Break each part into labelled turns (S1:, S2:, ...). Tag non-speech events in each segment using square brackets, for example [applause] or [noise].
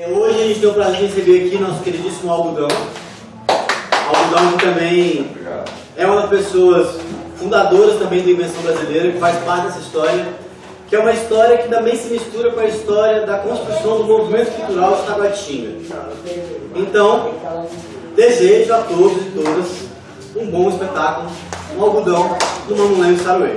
S1: É, hoje a gente tem o prazer de receber aqui nosso queridíssimo Algodão. Algodão que também é uma das pessoas fundadoras também da Invenção Brasileira, que faz parte dessa história, que é uma história que também se mistura com a história da construção do movimento cultural de Taguatinga. Então, desejo a todos e todas um bom espetáculo, um algodão do Mamulém Saruê.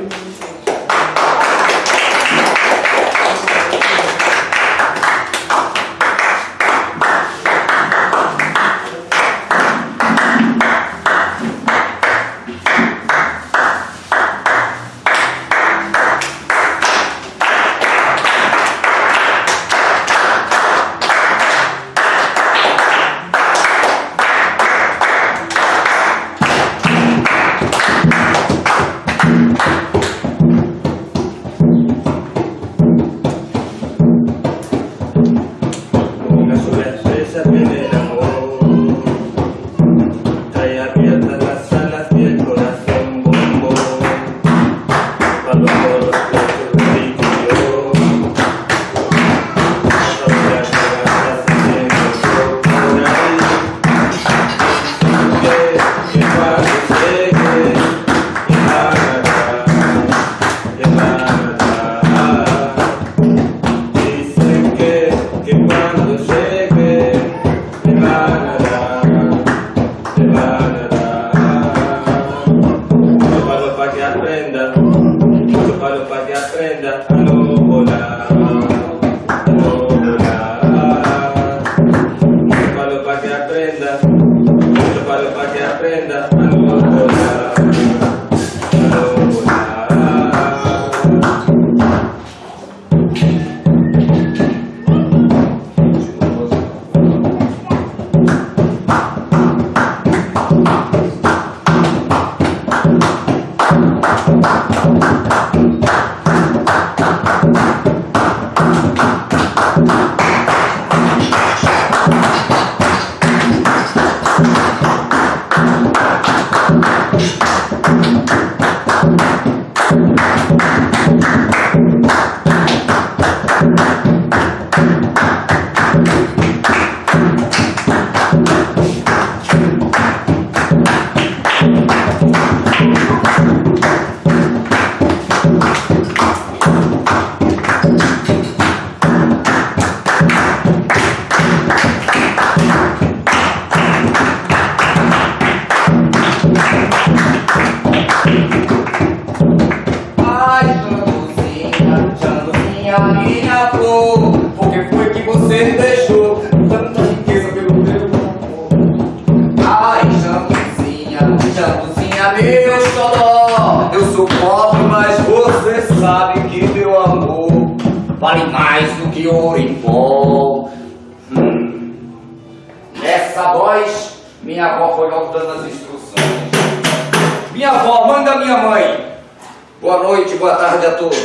S2: mas você sabe que meu amor vale mais do que ouro em pó. Hum. Nessa voz, minha avó foi logo dando as instruções. Minha avó, mãe da minha mãe. Boa noite, boa tarde a todos.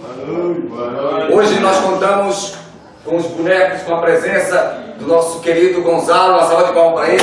S3: Boa noite, boa noite. Hoje
S2: nós contamos com os bonecos, com a presença do nosso querido Gonzalo, uma salva de palmas para ele.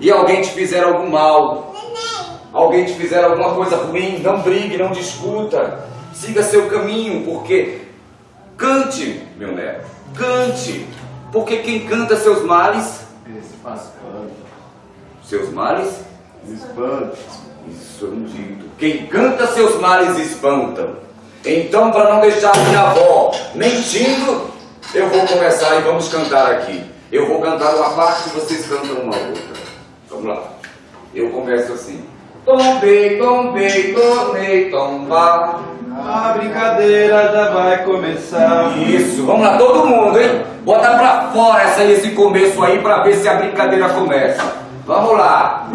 S2: e alguém te fizer algum mal, alguém te fizer alguma coisa ruim, não brigue, não discuta, siga seu caminho, porque cante, meu neto, cante, porque quem canta seus males, seus males, espanta. Isso é um dito. Quem canta seus males espanta. Então, para não deixar minha avó mentindo, eu vou começar e vamos cantar aqui. Eu vou cantar uma parte e vocês cantam uma outra. Vamos lá. Eu começo assim. Tombei, tombei, tornei, tombar.
S4: A brincadeira já vai começar.
S2: Isso, vamos lá, todo mundo, hein? Bota pra fora essa, esse começo aí pra ver se a brincadeira começa. Vamos lá.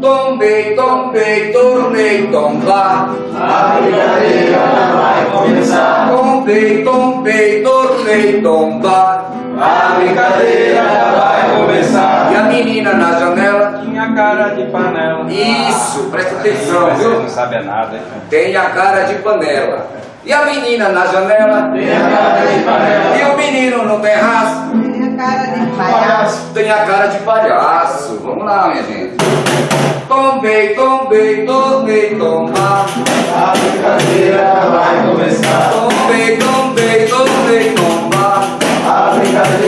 S2: Tombei, tombei, tornei, tombar.
S4: A brincadeira já vai começar.
S2: Tombei, tombei, tornei tombei, tomba.
S4: A brincadeira já vai começar.
S2: E a menina na janela.
S4: Tinha cara de panela.
S2: Isso, presta atenção,
S4: você
S2: viu?
S4: não sabe nada, hein?
S2: Tem a cara de panela. E a menina na janela.
S4: Tem a cara de panela.
S2: E o menino no terraço.
S5: Minha cara de palhaço.
S2: Tem a cara de palhaço. Vamos lá, minha gente. Tombei, tombei, tombei, tomba.
S4: A brincadeira vai começar.
S2: Tombei, tombei, tombei, tomba.
S4: A brincadeira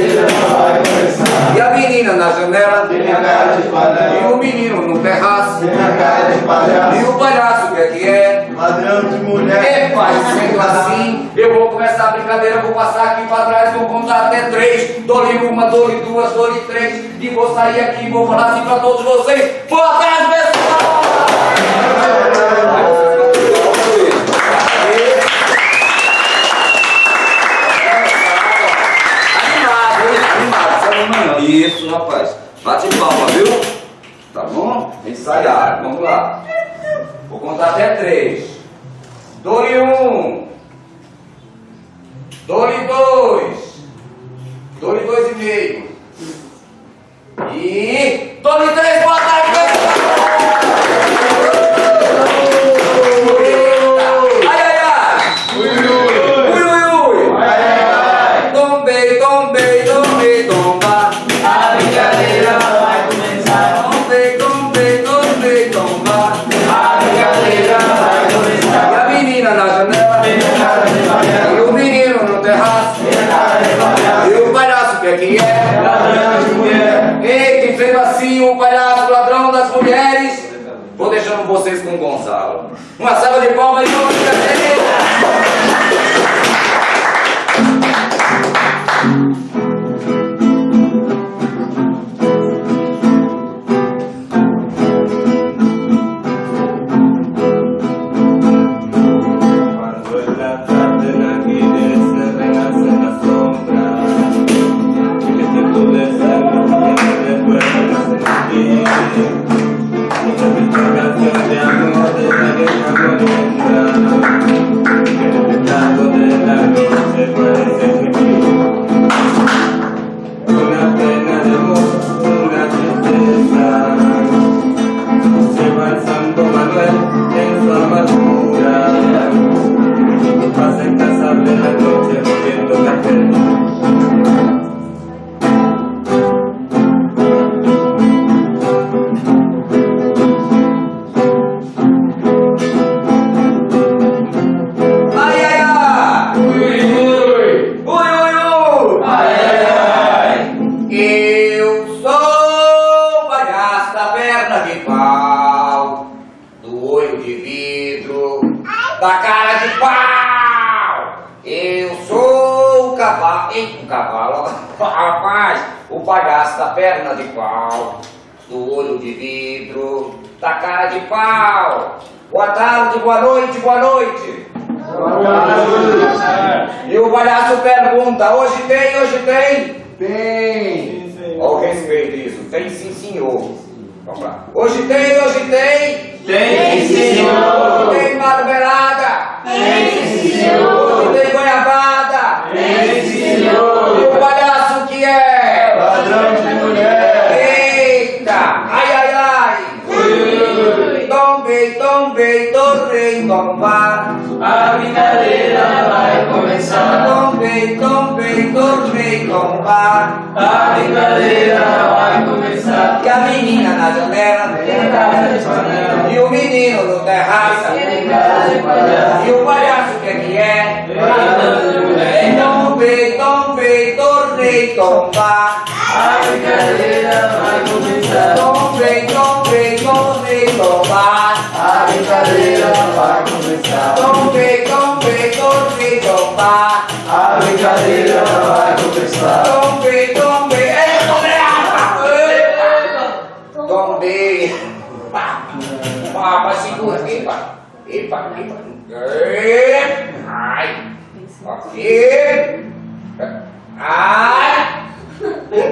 S2: menina na janela. E o menino no terraço. E o palhaço, o que é que é?
S4: Ladrão de mulher.
S2: É, pai, sendo assim, eu vou começar a brincadeira, vou passar aqui para trás, vou contar até três. Dou-lhe uma, dou-lhe duas, dou-lhe três. E vou sair aqui e vou falar assim para todos vocês. Boa tarde, pessoal! Animado, hein? Animado, sabe amanhã. Isso, rapaz. Bate palma, viu? Tá bom? Ensaiar, vamos lá. Vou contar até três. Dou-lhe um. Dou-lhe dois. Dou-lhe dois e meio. E dou-lhe três. Boa tarde, pessoal! Rapaz, o palhaço da perna de pau, do olho de vidro, da cara de pau. Boa tarde, boa noite, boa noite. E o palhaço pergunta, hoje tem, hoje tem? Tem. Olha o respeito disso. Tem sim, senhor. Vamos lá. Hoje tem, hoje tem?
S4: Tem, sim, senhor.
S2: Hoje tem marmelada?
S4: Tem, sim, senhor.
S2: Hoje tem goiabada?
S4: Tem, sim,
S2: E
S4: senhor.
S2: o palhaço?
S4: Ladrão de mulher.
S2: Eita! Ai, ai, ai! Tombei, tombei, torrei, tombar.
S4: A brincadeira vai começar.
S2: Tombei, tombei, torrei, tombar.
S4: A brincadeira vai começar.
S2: E a menina na janela? E o menino no terraço? E o palhaço que é que é?
S4: Mulher.
S2: Tombei, tombei, tornei, tombar.
S4: A brincadeira vai começar.
S2: Tombei, tombei, tornei, tombar.
S4: A brincadeira vai começar.
S2: Tombei, tombei, tornei, tombar.
S4: A brincadeira vai começar.
S2: Tombei, tombei, ei, epa! Tombei. Pá, pá, pá, segura, epa, epa, epa. Ai, aqui. Ai,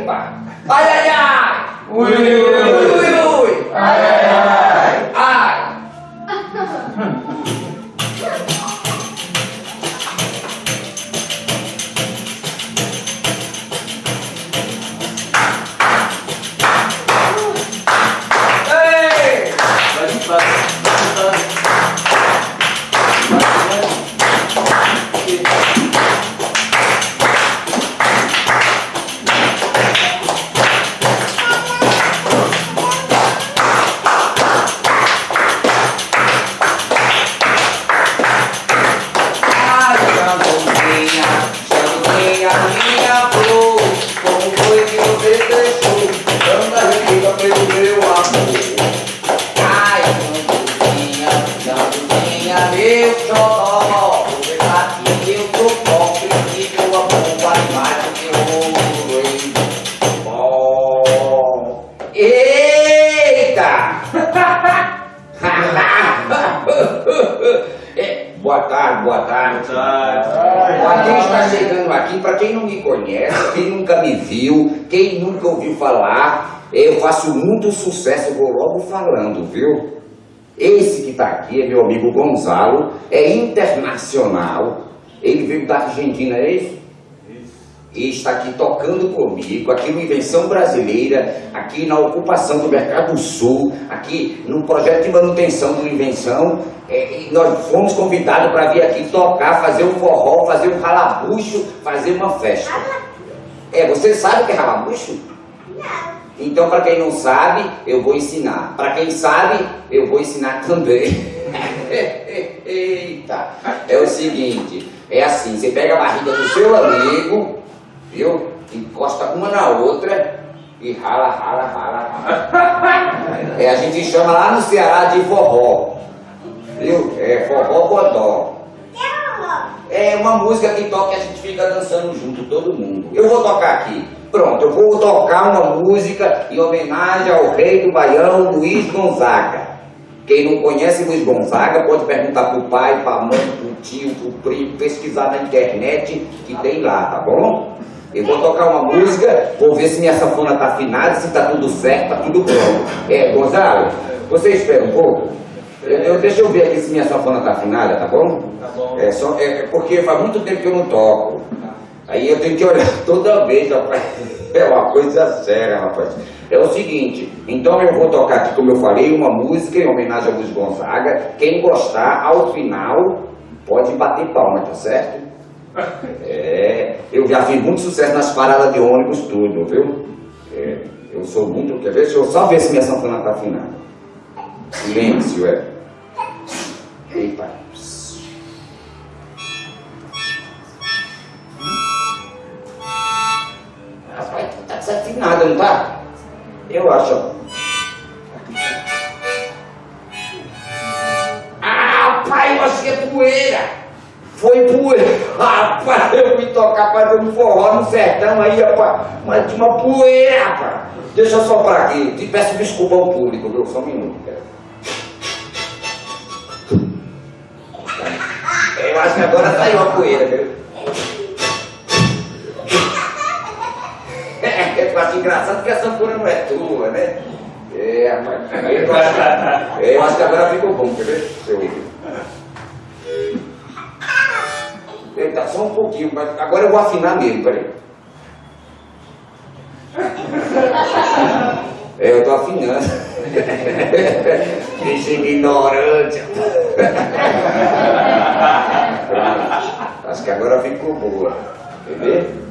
S2: epa, ai, ai, ai.
S4: Ui,
S2: Ui,
S4: ui,
S2: ui, ui.
S4: Ai, ai, ai.
S2: Muito sucesso, vou logo falando, viu? Esse que está aqui é meu amigo Gonzalo, é internacional, ele veio da Argentina, é isso? E está aqui tocando comigo, aqui no Invenção Brasileira, aqui na ocupação do Mercado Sul, aqui no projeto de manutenção do Invenção. É, e nós fomos convidados para vir aqui tocar, fazer um forró, fazer um ralabucho, fazer uma festa. É, você sabe o que é ralabucho? Então, para quem não sabe, eu vou ensinar. Para quem sabe, eu vou ensinar também. [laughs] Eita! É o seguinte, é assim, você pega a barriga do seu amigo, viu? Encosta uma na outra e rala, rala, rala, rala. É, a gente chama lá no Ceará de forró. Viu? É forró bodó. É uma música que toca e a gente fica dançando junto, todo mundo. Eu vou tocar aqui. Pronto, eu vou tocar uma música em homenagem ao rei do Baião, Luiz Gonzaga. Quem não conhece Luiz Gonzaga pode perguntar pro pai, pra mãe, pro tio, pro primo, pesquisar na internet que tem lá, tá bom? Eu vou tocar uma música, vou ver se minha sanfona tá afinada, se tá tudo certo, tá tudo pronto. É, Gonzalo, você espera um pouco? Eu, eu- deixa eu ver aqui se minha sanfona tá afinada, tá bom?
S4: Tá bom.
S2: É, só, é, é porque faz muito tempo que eu não toco. Aí eu tenho que olhar [laughs] toda vez, rapaz. É uma coisa séria, rapaz. É o seguinte, então eu vou tocar aqui, como eu falei, uma música em homenagem a Luiz Gonzaga. Quem gostar, ao final, pode bater palma, tá certo? [laughs] É, eu já fiz muito sucesso nas paradas de ônibus, tudo, viu? É, eu sou muito. Quer ver? Deixa eu só ver se minha sanfona tá afinada. Silêncio, é. Eita. Desafinada, não tá? Eu acho. ó. Ah, pai, eu achei é poeira. Foi poeira. Rapaz, eu fui tocar fazer um forró no sertão aí, rapaz. Mas tinha uma poeira, rapaz. Deixa eu soprar aqui. Te peço desculpa ao público, viu? Só um minuto, cara. Eu acho que agora saiu a poeira, viu? É, acho engraçado porque a sanfona não é tua, né? É, rapaz. Eu, acho, [laughs] é, eu acho que agora ficou bom, quer ver? Deixa eu ouvir. Eita, só um pouquinho, mas agora eu vou afinar mesmo, peraí. É, eu tô afinando. [laughs] Deixa ignorante. Acho que agora ficou boa. Quer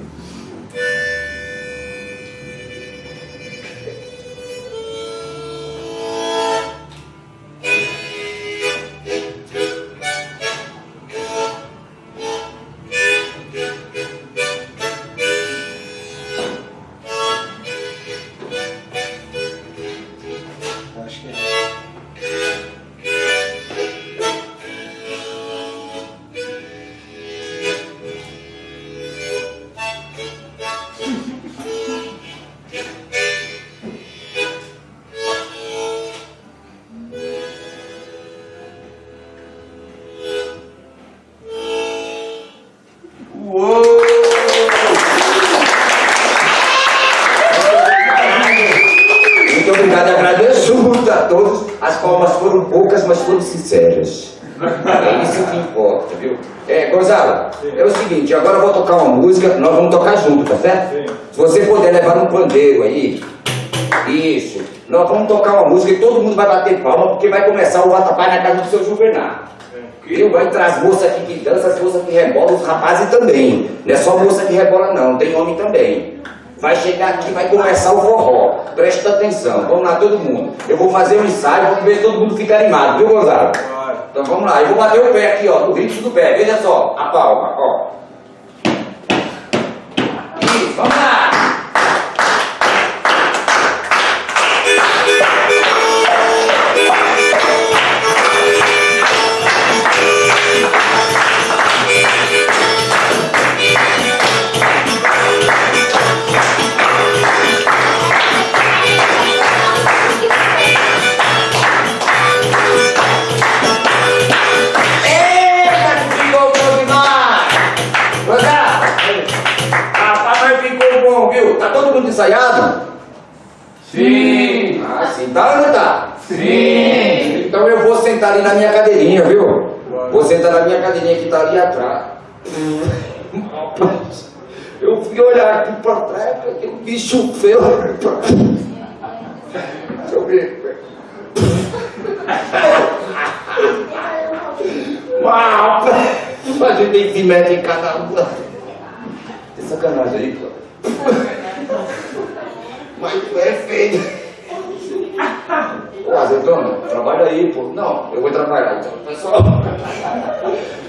S2: tocar uma música, nós vamos tocar junto, tá certo?
S4: Sim.
S2: Se você puder levar um pandeiro aí, isso. Nós vamos tocar uma música e todo mundo vai bater palma porque vai começar o Vatapá na casa do seu Juvenal. Eu vai entrar as moças aqui que dançam, as moças que rebolam, os rapazes também. Não é só moça que rebola não, tem homem também. Vai chegar aqui, vai começar o forró. Presta atenção, vamos lá todo mundo. Eu vou fazer um ensaio, vamos ver se todo mundo fica animado, viu Gonzalo? Então vamos lá, eu vou bater o pé aqui, ó, no ritmo do pé, veja só, a palma, ó. Vamos lá! Ensaiado?
S4: Sim!
S2: Ah, sim. Tá ou não tá?
S4: Sim!
S2: Então eu vou sentar ali na minha cadeirinha, viu? Vou sentar na minha cadeirinha que tá ali atrás. Rapaz, [laughs] eu fui olhar aqui pra trás, aquele bicho feio. Deixa eu ver. Mas, a gente tem que meter em cada um. Tem sacanagem aí, pô. Mas tu é feio. Ô, azeitona, trabalha aí, pô. Não, eu vou trabalhar. Então, pessoal,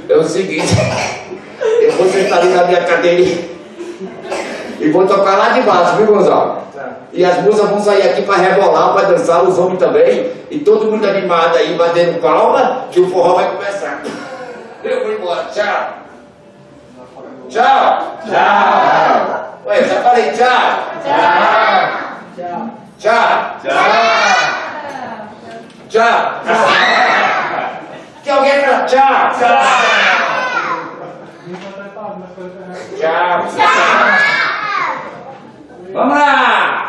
S2: é o seguinte, eu vou sentar ali na minha cadeirinha e vou tocar lá de baixo, viu, Gonzalo? E as moças vão sair aqui pra rebolar, pra dançar, os homens também. E todo mundo animado aí, batendo palma, que o forró vai começar. Eu vou embora, tchau. Tchau.
S4: Tchau!
S2: Ué, já falei tchau.
S4: Tchau!
S2: Tchau.
S4: Tchau!
S2: Tchau. Que alguém fala tchau. Tchau. Vamos lá. Epa,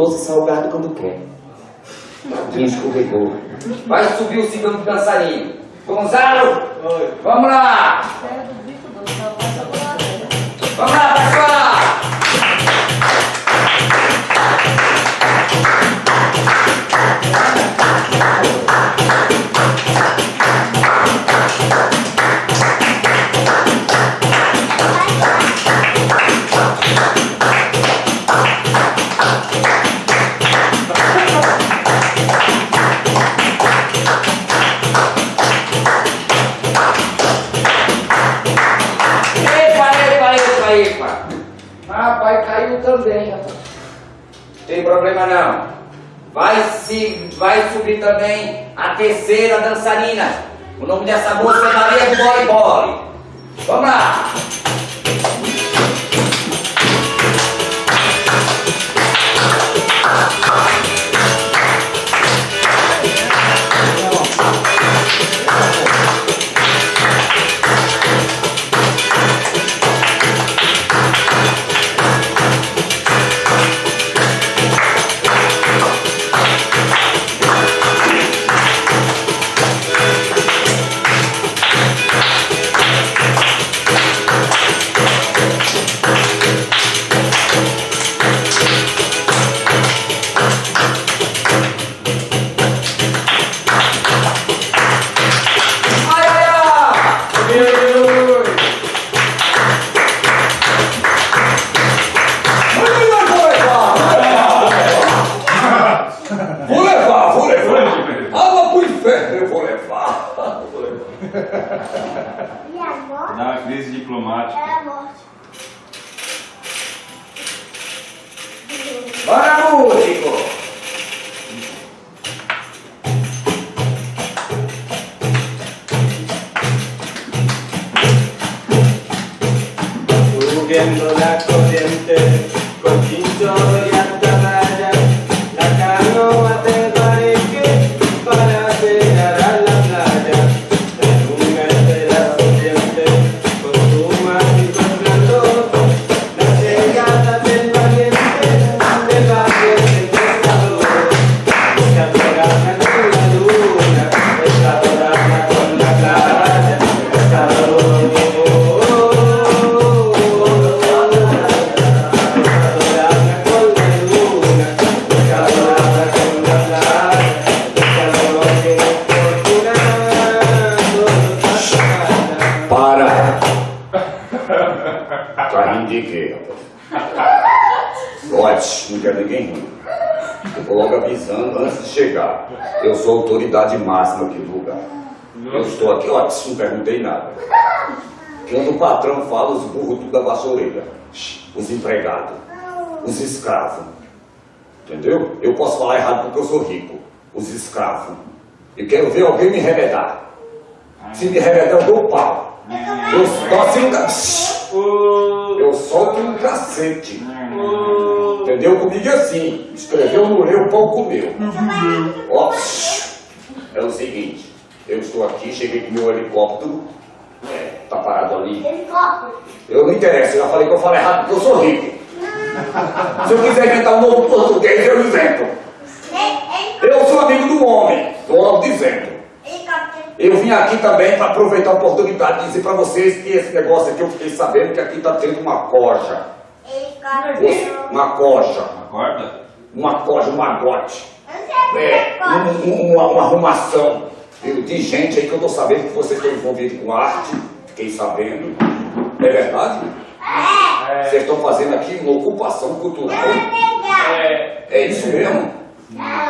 S2: doce e salgado quando quer. Tadinha escorregou. Vai subir o segundo dançarino. Gonzalo! Vamos lá! Vamos lá, pessoal! Epa, Vai, se, vai subir também a terceira dançarina. O nome dessa moça é Maria do Bole Bole. Vamos lá. Eu logo avisando antes de chegar. Eu sou a autoridade máxima aqui do lugar. Eu estou aqui, ó, não perguntei nada. Quando o patrão fala, os burros tudo abaixam a orelha. Os empregados, os escravos. Entendeu? Eu posso falar errado porque eu sou rico. Os escravos. E quero ver alguém me remedar. Se me remedar, eu dou pau. Eu um cacete. Eu solto um cacete. Entendeu? Comigo é assim. Escreveu no eu, o pau comeu. Ó, é o seguinte. Eu estou aqui, cheguei com meu helicóptero. É, tá parado ali. Eu não interessa, eu já falei que eu falo errado porque eu sou rico. Se eu quiser inventar um novo português, eu invento. Eu sou amigo do homem, estou logo dizendo. Eu vim aqui também para aproveitar a oportunidade de dizer para vocês que esse negócio aqui eu fiquei sabendo que aqui está tendo uma coja. Uma coja.
S4: Acorda?
S2: Uma coja, um magote. É, um- um- uma, uma arrumação de gente aí que eu estou sabendo que vocês estão envolvidos com arte. Fiquei sabendo. É verdade? Vocês estão fazendo aqui uma ocupação cultural.
S4: É.
S2: É isso mesmo?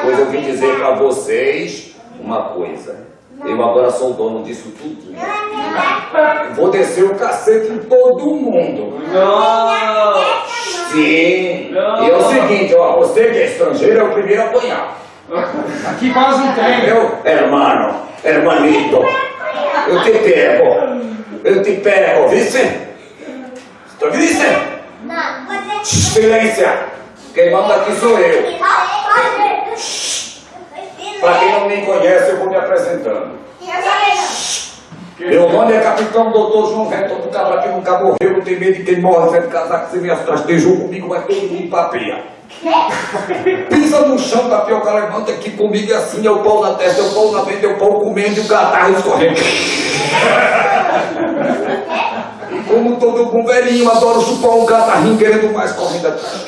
S2: Pois eu vim dizer para vocês uma coisa. Eu agora sou o dono disso tudo. Vou descer o cacete em todo mundo.
S4: Não!
S2: Sim.
S4: Não.
S2: E é o seguinte, ó, você que é estrangeiro é o primeiro a apanhar.
S4: Aqui quase não tem.
S2: Entendeu? Hermano, hermanito. Eu te pego. Eu te pego, vice? Tu vice? Silêncio. Quem manda aqui sou eu. Para quem não me conhece, eu vou me apresentando. Meu nome é Capitão Doutor João Reto do Cabra que nunca morreu, não tem medo de quem morre, sendo casaco sem minhas trastejou comigo, mas todo mundo papeia. Pisa no chão, tapioca, levanta aqui comigo e assim, é o pau na testa, é o pau na venda, é o pau comendo e o catarro escorrendo. Como todo bom velhinho, adoro chupar um catarrinho querendo mais correndo atrás.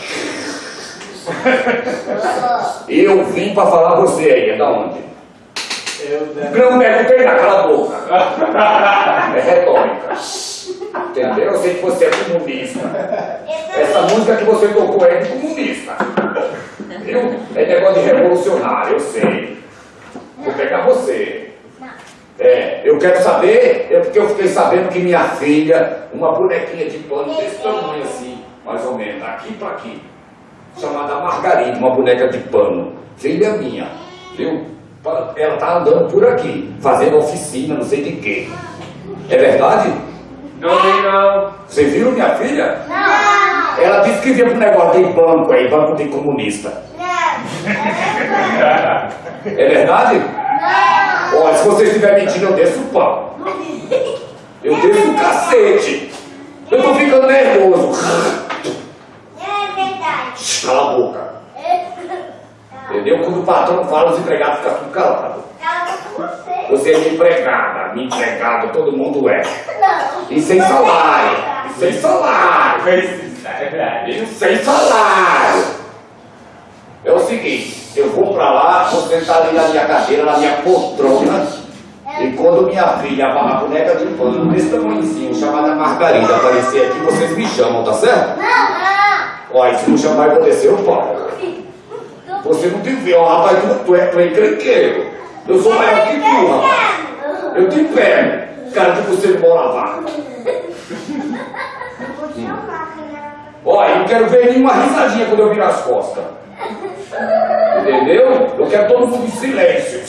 S2: [laughs] Eu vim pra falar você aí, é da onde? Não perguntei na cala a boca. É retórica. Entendeu? Eu sei que você é comunista. Essa música que você tocou é de comunista. Viu? É negócio de revolucionário, eu sei. Vou pegar você. É, eu quero saber, é porque eu fiquei sabendo que minha filha, uma bonequinha de pano desse tamanho assim, mais ou menos, daqui pra aqui, chamada Margarida, uma boneca de pano, filha minha, viu? Ela tá andando por aqui, fazendo oficina, não sei de quê. É verdade?
S4: Não vem não.
S2: Vocês viram minha filha? Ela disse que vinha pro negócio de banco aí, banco de comunista. É verdade? Olha, se você estiver mentindo, eu desço o pau. Eu desço o cacete. Eu tô ficando nervoso. Cala a boca. Entendeu? Quando o patrão fala, os empregados ficam tudo calados. Você é minha empregada, minha empregada, todo mundo é. E sem salário. E sem salário. E sem salário. É o seguinte, eu vou pra lá, vou sentar ali na minha cadeira, na minha poltrona. E quando minha filha, a boneca de pano, desse tamanhozinho, chamada Margarida, aparecer aqui, vocês me chamam, tá certo? Olha, se não chamar, eu vou descer o pau. Você não tem ver, ó, rapaz, tu, tu é, tu é encrenqueiro. Eu sou maior que tu, rapaz. Eu te pego. Cara, que você mora lá. Olha, eu não quero ver nenhuma risadinha quando eu virar as costas. Entendeu? Eu quero todo mundo em silêncio.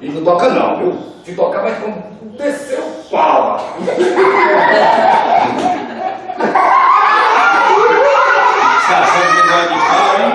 S2: E não toca não, viu? Se tocar vai descer o pau. Sasha,
S1: você não vai de pau, hein?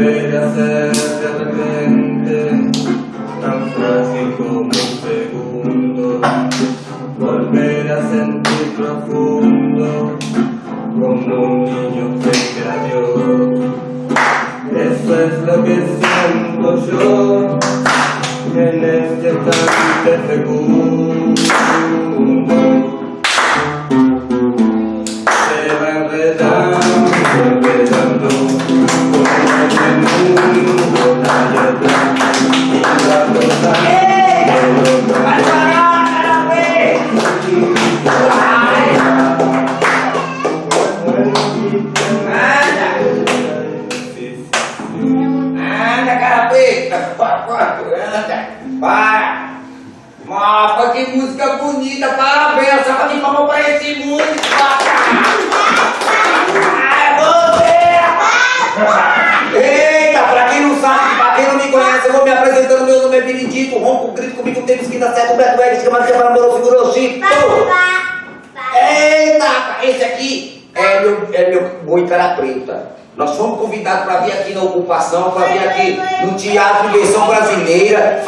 S1: Volver a ser de repente tan frágil como un segundo, volver a sentir profundo como un niño a Dios. Eso es lo que siento yo en este instante segundo.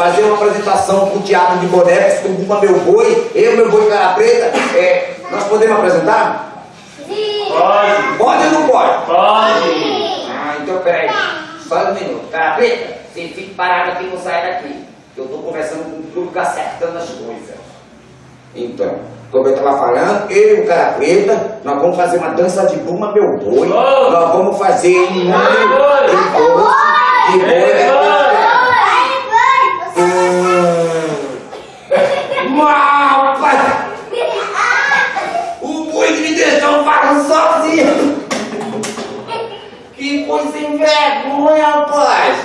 S2: Fazer uma apresentação com o Teatro de Bonecos, com o meu boi, eu, meu boi cara preta. É, nós podemos apresentar?
S1: Pode,
S2: Pode ou não pode?
S1: pode.
S2: Ah, então peraí. Só um minuto. Cara preta, você fique parado aqui e não sai daqui. Eu tô conversando com o público acertando as coisas. Então, como eu estava falando, eu e o cara preta, nós vamos fazer uma dança de buma meu boi.
S1: Oh!
S2: Nós vamos fazer um número
S1: boi!
S2: de doce, de boi.
S1: Ei,
S2: Mal, pai! O boi que me deixou falando sozinho! Que coisa sem vergonha, rapaz!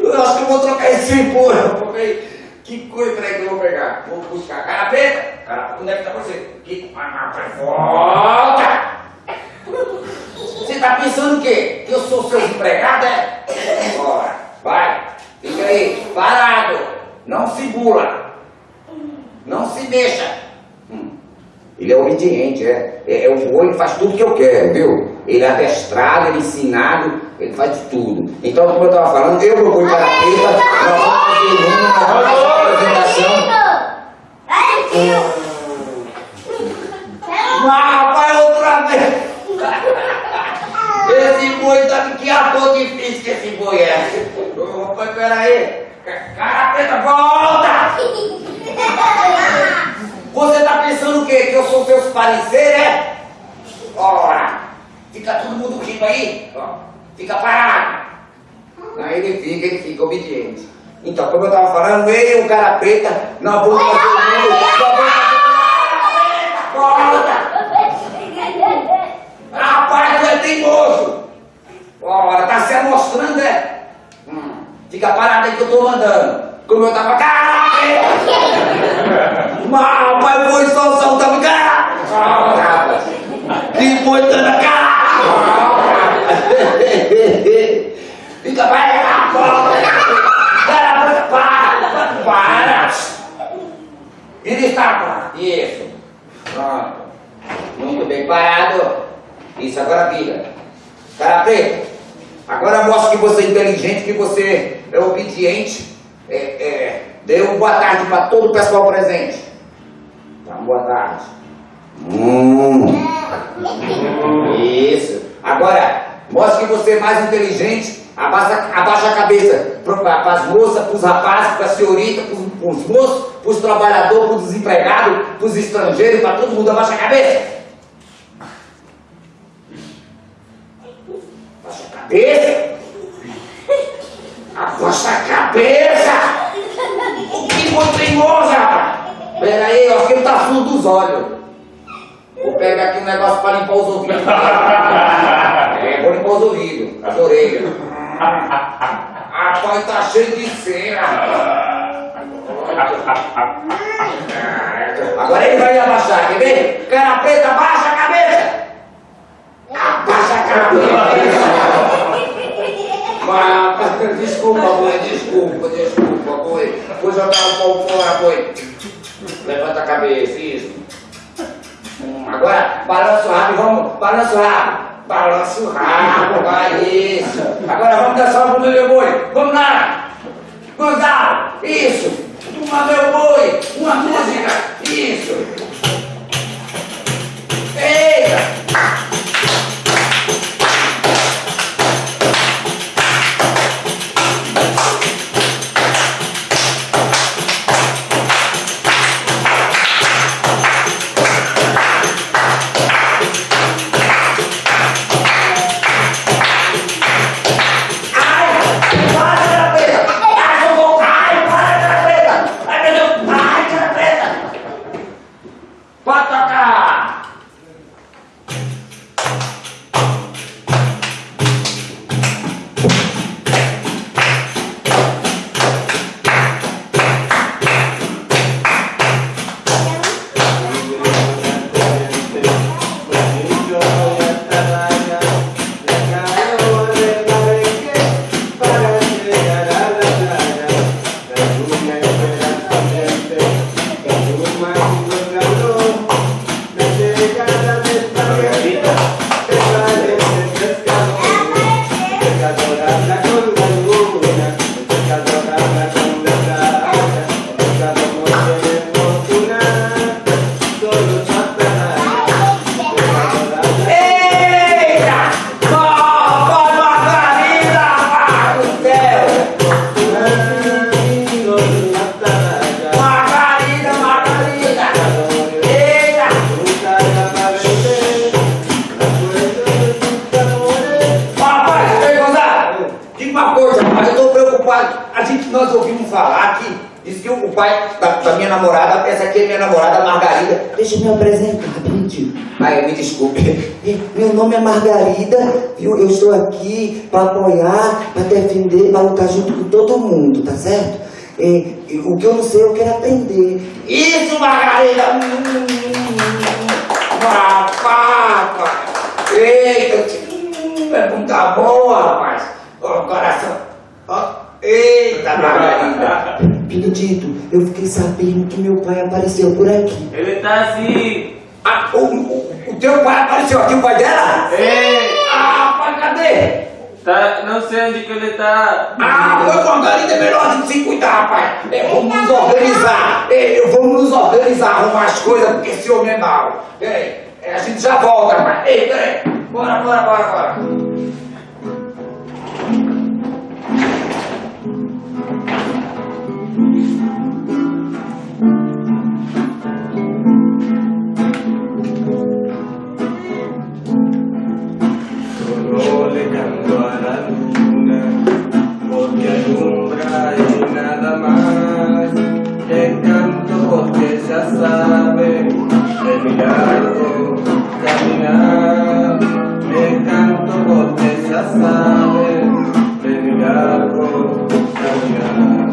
S2: Eu acho que eu vou trocar esse rapaz. Que coisa, peraí que eu vou pegar. Vou buscar. Cara preta! Cara, onde é que tá você? Que... Volta! Você tá pensando o quê? Que eu sou seu empregado, é? Bora, vai. Fica aí, parado. Não se bula. Não se mexa. Hum. Ele é obediente, é. É, é o boi, faz tudo que eu quero, viu? Ele é adestrado, ele é ensinado, ele faz de tudo. Então, como eu estava falando, eu, boi para preta, nós vamos fazer uma, nós vamos fazer apresentação. Mas, rapaz, outra vez. Esse boi tá que ator difícil que esse boi é. Ô, Rapaz, peraí. Cara preta, volta! Você tá pensando o quê? Que eu sou seus pareceres, é? Ora, fica todo mundo rindo aí, ó. Fica parado. Aí ele fica, ele fica obediente. Então, como eu tava falando, eu e o cara preta, nós vamos fazer o mundo. Volta! Rapaz, tu é teimoso! Ora, tá se amostrando, é? Hum, fica parado aí que eu tô mandando. Como eu tava. Caraca! [laughs] Mas, rapaz, foi só saltando. Caraca! Que foi dando cara! Fica parado! Para! Para! Para! Vira estátua! Isso! Pronto! Muito bem parado! Isso, agora vira! Cara preto! Agora mostra que você é inteligente, que você é obediente. É, é, dê uma boa tarde para todo o pessoal presente. Tá, boa tarde. Hum. Isso. Agora, mostre que você é mais inteligente. Abaixa, abaixa a cabeça para as moças, para os rapazes, para a senhorita, para os moços, para os trabalhadores, para os desempregados, para os estrangeiros, para todo mundo. Abaixa a cabeça. Abaixa a cabeça. Abaixa a cabeça. O que foi teimoso, rapaz? Pera aí, acho que ele tá fundo dos olhos. Vou pegar aqui um negócio para limpar os ouvidos. [laughs] É, vou limpar os ouvidos, as orelhas. Rapaz, tá cheio de cera. Agora ele vai abaixar, quer ver? Cara preta, abaixa a cabeça. Abaixa a cabeça. Mas, desculpa, boi, desculpa, desculpa, boi. Vou jogar o pau fora, boi. Levanta a cabeça, isso. balança o rabo, vamos, balança o rabo. Balança o rabo, vai isso. Agora vamos dançar o meu boi. Vamos lá. Gonzalo, isso. Uma meu boi, uma música, isso. Eita. Pai da, da minha namorada, essa aqui é minha namorada Margarida. Deixa eu me apresentar, rapidinho. Ai, me desculpe. [laughs] Meu nome é Margarida, viu? Eu estou aqui para apoiar, para defender, para lutar junto com todo mundo, tá certo? É, e o que eu não sei, eu quero aprender. Isso, Margarida! Hum, Papá! Eita! hum, É muita boa, rapaz! Ó, coração! Ó, eita, Margarida! Benedito, eu fiquei sabendo que meu pai apareceu por aqui.
S4: Ele tá assim.
S2: Ah, o, o, o teu pai apareceu aqui, o pai dela?
S4: Ei,
S2: Ah, pai, cadê?
S4: tá, não sei onde que ele tá.
S2: Ah, foi Margarida, é melhor a gente se cuidar, rapaz. É, vamos nos organizar. É, vamos nos organizar, arrumar as coisas, porque esse homem é mau. É, a gente já volta, rapaz. Ei, peraí. Bora, bora, bora, bora.
S4: Ya sabe largo caminar. Le canto porque ya sabe largo caminar.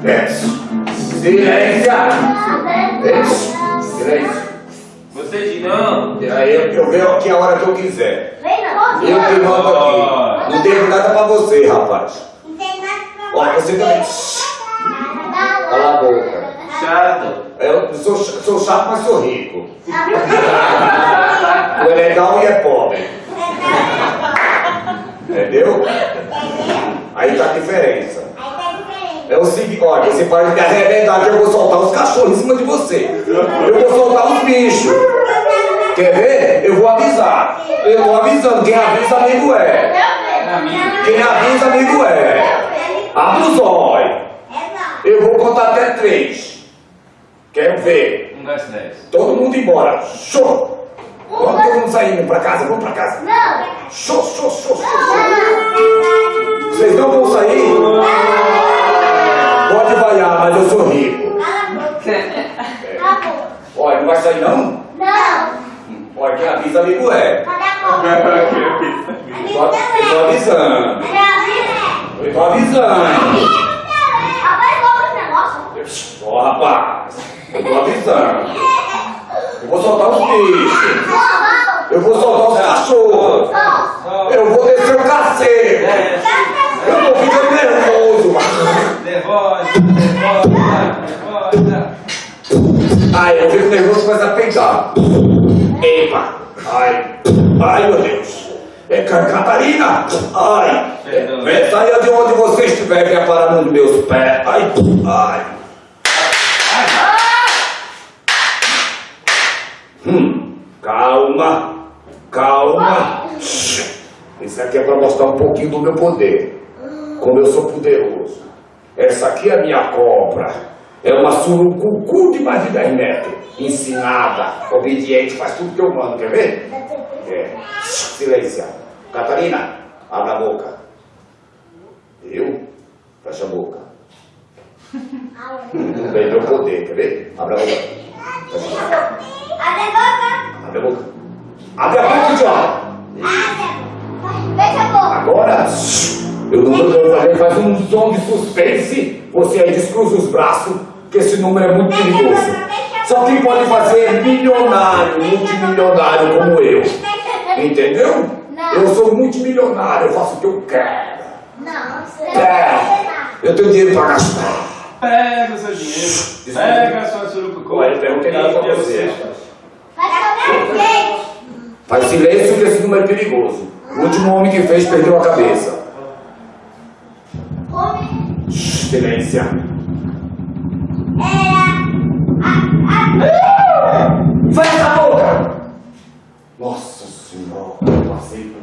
S2: Silêncio. Silêncio. Silêncio.
S4: Você de não?
S2: Aí eu, eu venho aqui a hora que eu quiser. Eu que mando aqui. Não tenho nada pra você, rapaz.
S5: Não tem nada pra
S2: Ó, você também. Cala a boca.
S4: Chato.
S2: Eu sou, sou chato, mas sou rico. Tu é legal e é pobre. Entendeu? Aí tá a diferença. É o seguinte, olha, você pode me arrebentar que eu vou soltar os cachorros em cima de você. Eu vou soltar os bichos. Quer ver? Eu vou avisar. Eu tô avisando. Quem avisa, amigo é. Quem avisa, amigo é. Abre os olhos. Eu vou contar até três. Quero ver.
S4: Um, dois, três.
S2: Todo mundo embora. Show! Vamos todo mundo saindo pra casa, vamos pra casa. Show, show, show, show. Vocês não vão sair? Pode vaiar, mas eu sou rico. [laughs] Olha, não vai sair não? Pode avisar, amigo é. Quem avisa, [laughs] amigo Estou avisando. Eu tô avisando. Ó, rapaz, eu tô avisando. Eu vou soltar os bichos. Eu vou soltar os cachorros. Eu vou descer o cacete. Eu tô ficando nervoso, mano. Nervosa, nervosa, nervosa. Ai, eu fico nervoso com essa é pegada. Epa! Ai! Ai, meu Deus! É Ca- Catarina! Ai! É, saia de onde você estiver, venha parar nos meus pés. Ai! Ai! Hum, calma! Calma! Isso aqui é para mostrar um pouquinho do meu poder. Como eu sou poderoso. Essa aqui é a minha cobra. É uma surucucu de mais de 10 metros. Ensinada, obediente, faz tudo que eu mando. Quer ver? É. Silêncio. Catarina, abre a boca. Eu? Fecha a boca. Não tem meu poder, quer ver? Abre a boca. Fecha a boca.
S5: Abre a boca.
S2: Abre a boca. Abre a boca.
S5: Abre. Fecha a boca.
S2: Agora, eu não vou fazer, faz um som de suspense. Você aí descruza os braços, que esse número é muito perigoso. Só quem pode fazer é milionário, multimilionário como eu. Entendeu?
S5: Não.
S2: Eu sou multimilionário, eu faço o que eu quero.
S5: Não, você nada.
S2: Eu tenho dinheiro pra gastar.
S4: Pega o seu dinheiro. Pega a sua surucucu.
S2: Olha, eu perguntei nada
S4: o
S2: você.
S4: seu.
S5: Vai fazer jeito.
S2: Faz silêncio que esse número é perigoso. O último homem que fez perdeu a cabeça.
S5: Come.
S2: Silêncio. Fecha a boca! Nossa Senhora, eu passei por...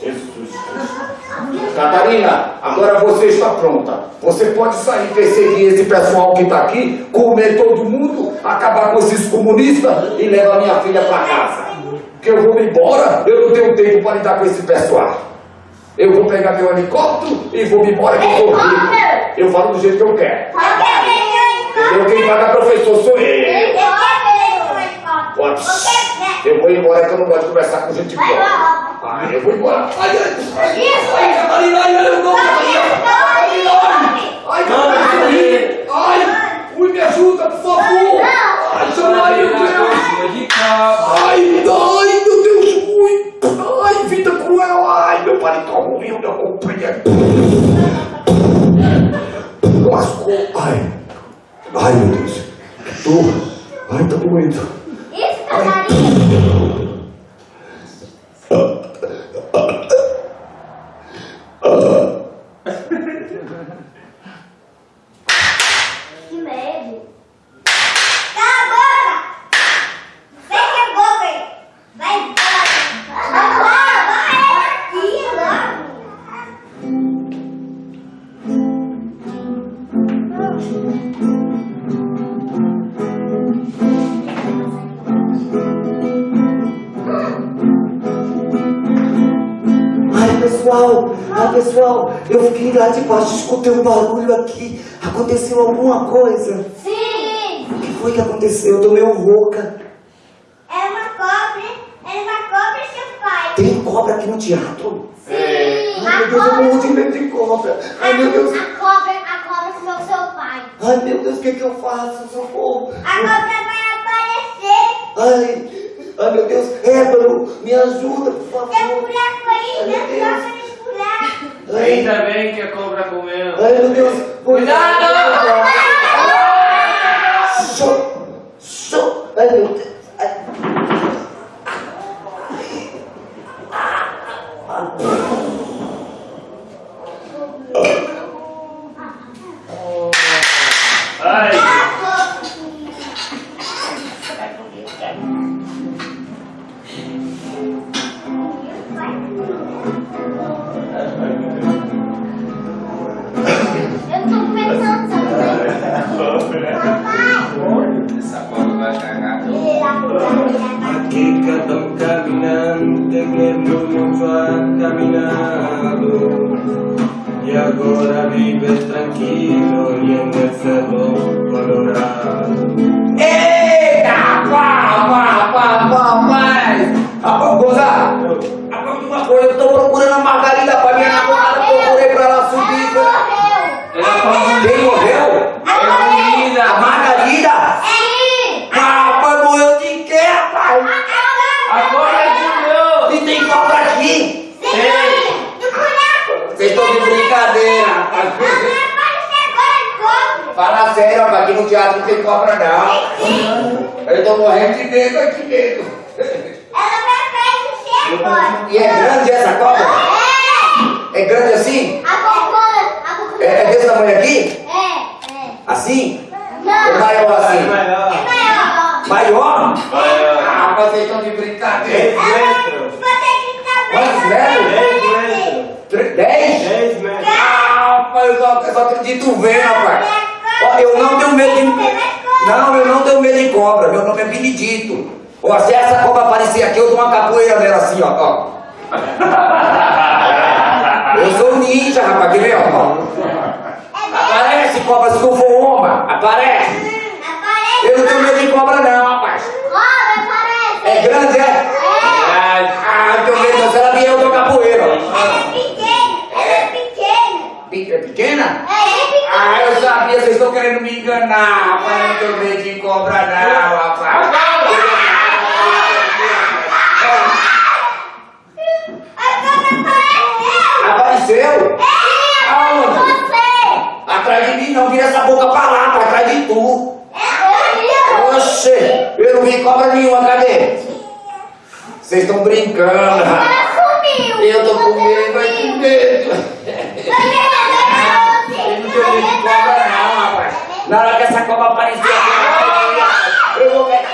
S2: Jesus Cristo. Catarina, agora você está pronta. Você pode sair, perseguir esse pessoal que está aqui, comer todo mundo, acabar com esses comunistas e levar minha filha para casa. Porque eu vou me embora, eu não tenho tempo para lidar com esse pessoal. Eu vou pegar meu helicóptero e vou me embora que eu. Eu falo do jeito que eu quero. Entendeu? Quem paga professor sou eu. Pode. Eu vou embora que eu não gosto de conversar com gente boa. Ah, eu vou embora. Ai, ai, ai, ai, Catarina, ai, ai, eu não, Catarina. Catarina, ai. Ai, Catarina. Ai, ui, me ajuda, por favor. Ai, chama aí, meu Deus.
S4: de capa.
S2: Ai, ai, meu Deus, ui. Ai, vida cruel. Ai, meu paletó ruim, meu companheiro. Lascou. Ai. ライブですよどう
S5: あいたとこいたいたとこにいたあああ
S6: あ pessoal, ai pessoal, eu fiquei lá de baixo, escutei um barulho aqui. Aconteceu alguma coisa?
S5: Sim.
S6: O que foi que aconteceu? Eu tô meio rouca.
S5: É uma cobra. É uma cobra e seu pai.
S6: Tem cobra aqui no teatro?
S5: Sim.
S6: Ai meu Deus, eu morro de medo de cobra. Ai meu Deus,
S5: A cobra, a cobra comeu seu pai.
S6: ai meu Deus, o que que eu faço? Socorro.
S5: A cobra vai aparecer.
S6: Ai, ai meu Deus, Ébano, me ajuda, por
S5: Tem um
S6: favor.
S5: buraco aí,
S6: Ai, meu
S5: né?
S6: Deus.
S4: Ainda bem que a cobra comeu.
S6: ai meu Deus.
S4: Cuidado!
S6: Show, show. Ai meu Deus.
S5: Tô
S2: morrendo de medo aqui.
S5: Ela vai pra você agora.
S2: E é grande essa cobra? É grande assim?
S5: A cocô, a cocô.
S2: É, é desse tamanho aqui?
S5: É, é.
S2: Assim?
S5: Não,
S2: É maior assim?
S1: É maior.
S5: é maior.
S2: Maior?
S4: Maior.
S2: Ah, vocês estão de brincadeira.
S1: 10 metros.
S5: Você que tá
S2: Quantos
S5: vendo?
S2: metros?
S1: 10 metros.
S2: Tre- Dez?
S1: 10 metros.
S2: Ah, rapaz, eu só, eu só acredito vendo, rapaz. Ó, eu não tenho medo de. Não, eu não tenho medo de cobra. Meu nome é Benedito. Ó, se essa cobra aparecer aqui, eu dou uma capoeira nela assim, ó. ó. Eu sou ninja, rapaz. Quer ver, ó? Aparece, cobra, se não for uma. Aparece.
S5: Aparece.
S2: Eu não tenho medo de cobra, não, rapaz.
S5: Cobra, aparece.
S2: É grande, é?
S5: É.
S2: Ah, eu tenho medo, não. Se ela vier, eu dou capoeira.
S5: Ela é pequena. Ela é pequena.
S2: Pe- É pequena?
S5: É pequena.
S2: Ah, eu sabia, vocês estão querendo me enganar. Rapaz, eu não tenho medo de cobra, não, rapaz. Apareceu?
S5: É.
S2: Aonde?
S5: Você.
S2: Atrás de mim, não. Vira essa boca pra lá, pra trás de tu.
S5: É.
S2: Oxe, eu não vi cobra nenhuma, cadê? Vocês estão brincando.
S5: Ela sumiu.
S2: Eu tô com medo, vai com medo. Eu não tenho medo de cobra, não, rapaz. Na hora que essa cobra aparecer aqui, eu vou pegar.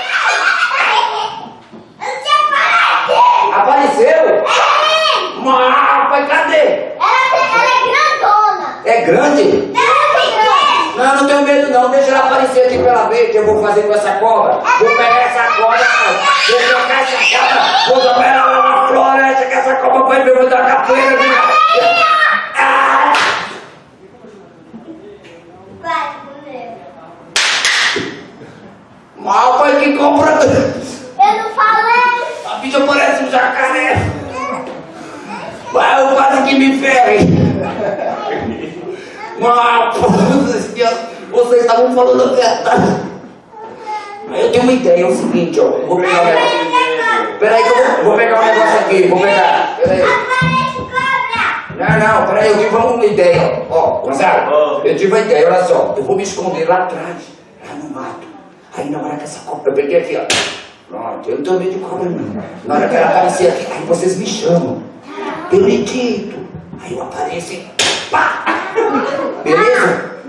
S2: Apareceu? Mas, rapaz, cadê? É grande? Não, não tenho medo não, deixa ela aparecer aqui pra ela ver o que eu vou fazer com essa cobra. Vou pegar essa cobra, vou jogar essa cobra, vou jogar ela lá na floresta, que essa cobra vai vou dar capoeira. Ah! Mal, pai, que cobra.
S5: Eu não falei.
S2: A bicha parece um jacaré. Vai, eu quase que me ferre. Mal, vocês estavam falando a verdade. Eu tenho uma ideia, é o seguinte, ó. Vou pegar um negócio. Peraí que eu vou, vou pegar um negócio aqui, vou pegar. Peraí. Não, não, peraí, eu tive uma ideia, ó. Ó. eu tive uma ideia, olha só. Eu vou me esconder lá atrás, lá no mato. Aí na hora que essa cobra, eu peguei aqui, ó. Pronto, eu não tenho medo de cobra, não. Na hora que ela aparecer aqui, aí vocês me chamam. Benedito. Aí eu apareço e pá! Beleza?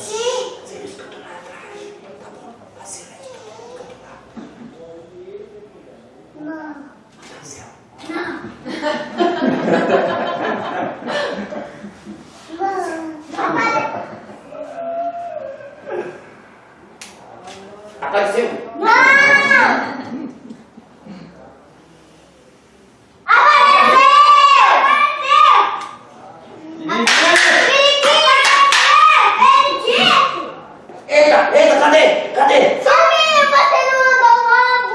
S5: Sim.
S2: Você escuta lá atrás, tá bom? Silêncio, eu tô lá.
S5: Não. Não.
S2: Eita, eita, cadê? Cadê?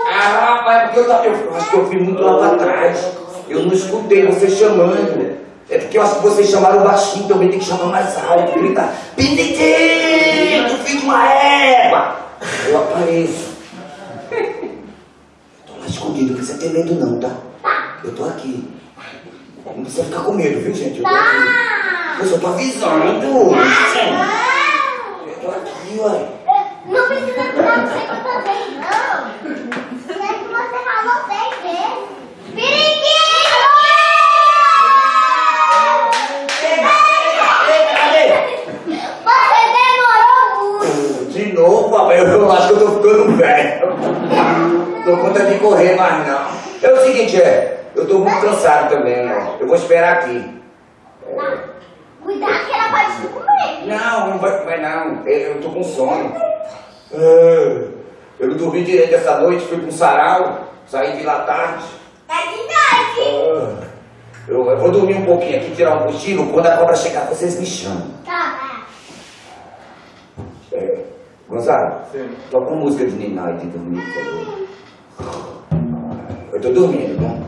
S2: Ah, rapaz, porque eu, tava- eu acho que eu fui muito lá pra trás. Eu não escutei você chamando. É porque eu acho que vocês chamaram baixinho, também tem que chamar mais alto. Gritar, Benedito, filho de uma égua. Eu apareço. Eu tô lá escondido, não precisa ter medo não, tá? Eu tô aqui. Não precisa ficar com medo, viu, gente? Eu tô aqui. Eu só tô avisando. Eu tô aqui, ué.
S5: Não precisa falar você que eu também, não. Se é que você falou seis vezes. Periquito!
S2: Cadê?
S5: Você demorou muito.
S2: De novo, papai, eu acho que eu tô ficando velho. Tô conta de correr mais não. É o seguinte, é, eu tô muito cansado também, ó. Eu vou esperar aqui.
S5: Cuidado que ela pode te comer.
S2: Não, não vai, vai não. Eu, eu tô com sono. É, eu não dormi direito essa noite, fui pra um sarau, saí de lá tarde.
S5: É de noite.
S2: É, Eu, eu vou dormir um pouquinho aqui, tirar um cochilo. Quando a cobra chegar, vocês me chamam.
S5: Tá.
S2: É, Gonzalo,
S4: Sim.
S2: toca uma música de Niná e de dormir, por favor. Eu tô dormindo, né?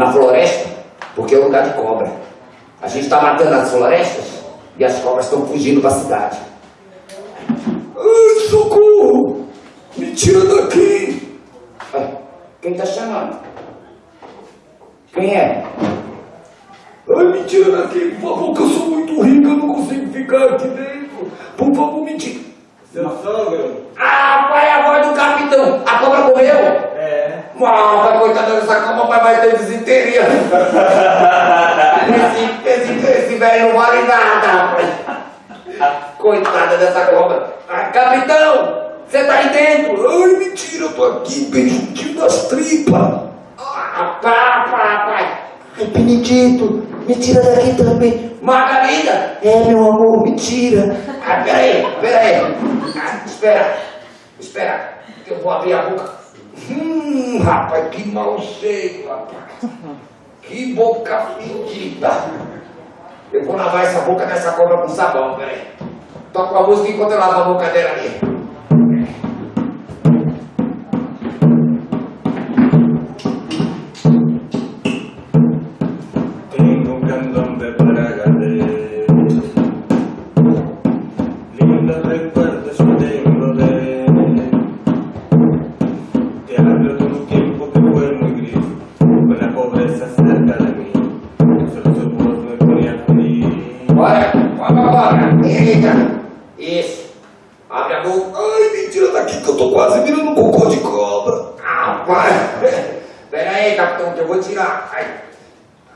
S2: Na floresta, porque é lugar de cobra. A gente está matando as florestas e as cobras estão fugindo para a cidade. Ai, socorro! Me tira daqui! Quem tá chamando? Quem é? Ai, me tira daqui, por favor, que eu sou muito rico, eu não consigo ficar aqui dentro. Por favor, me tira.
S4: Seu sogro?
S2: Ah, pai, é a voz do capitão. A cobra morreu? Pai, coitada dessa cobra, pai vai ter desinteria. esse, esse, esse velho não vale nada, rapaz. Coitada dessa cobra. Ah, capitão, você tá aí dentro? Ai, mentira, eu tô aqui bem juntinho das tripas. Ah, pá, pá, pai.
S6: Ai, Benedito, me tira daqui também.
S2: Margarida.
S6: É, meu amor, me tira.
S2: Ah, peraí, peraí. Ah, espera, espera, que eu vou abrir a boca. Hum, rapaz, que mau cheiro, rapaz. Que boca fedida. Eu vou lavar essa boca dessa cobra com sabão, peraí. Toca a música enquanto eu lavo a boca dela ali. Abre a boca. Ai, me tira daqui que eu tô quase virando um cocô de cobra. Ah, pai. Pera aí, capitão, que eu vou tirar. Ai.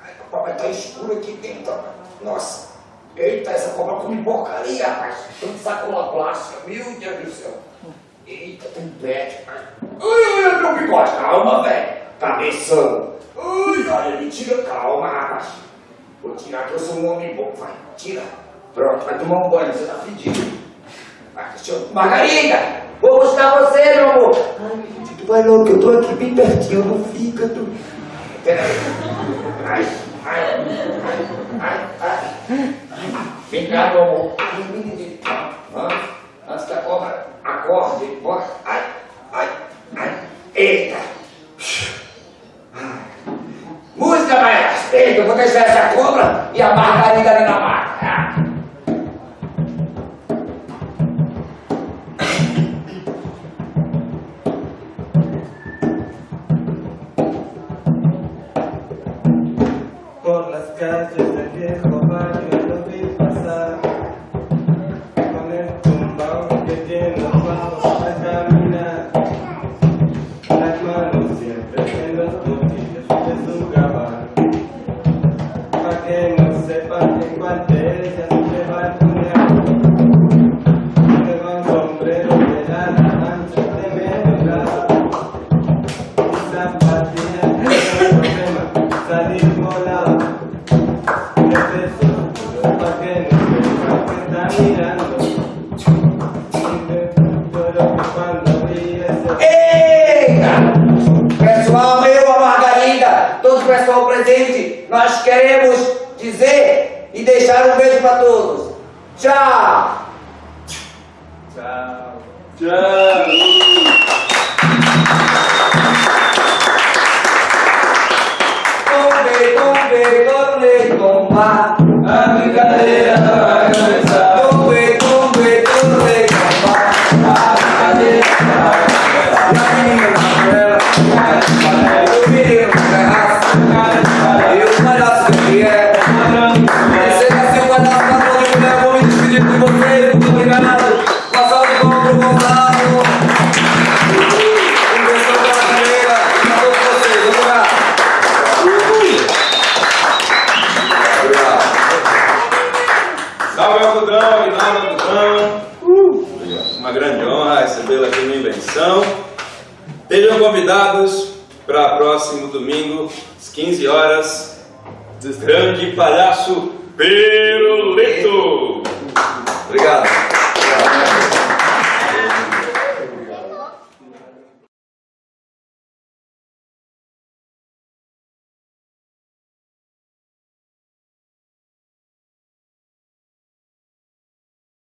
S2: Ai, papai, tá escuro aqui dentro. Nossa. Eita, essa cobra come porcaria, rapaz. Tanto plástica. Meu Deus do céu. Eita, tem pet. Ai, ai, meu bigode. Calma, velho. Cabeção. Ai, ai, me tira. Calma, rapaz. Vou tirar que eu sou um homem bom, vai, tira. Pronto, vai tomar um banho, você tá fedido. Margarida, vou buscar você, meu amor.
S6: Ai, Benedito, vai logo que eu tô aqui bem pertinho do fígado.
S2: Peraí. Ai, ai, ai, ai, ai. Vem cá, meu amor. Ai, menino. Antes que a cobra acorde, bora. Ai, ai, ai. Eita. Música, maestro. Eita, eu vou deixar essa cobra e a margarida ali na marca.